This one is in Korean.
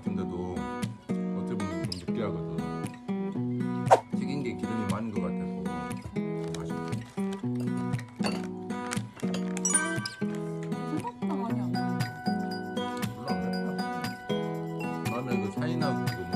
같은데도 어떻게 보면 좀 느끼하거든. 튀긴 게 기름이 많은 것 같아서 생각보다 많이 안 나는데 몰라 그랬다 다음에 그 사이나 그거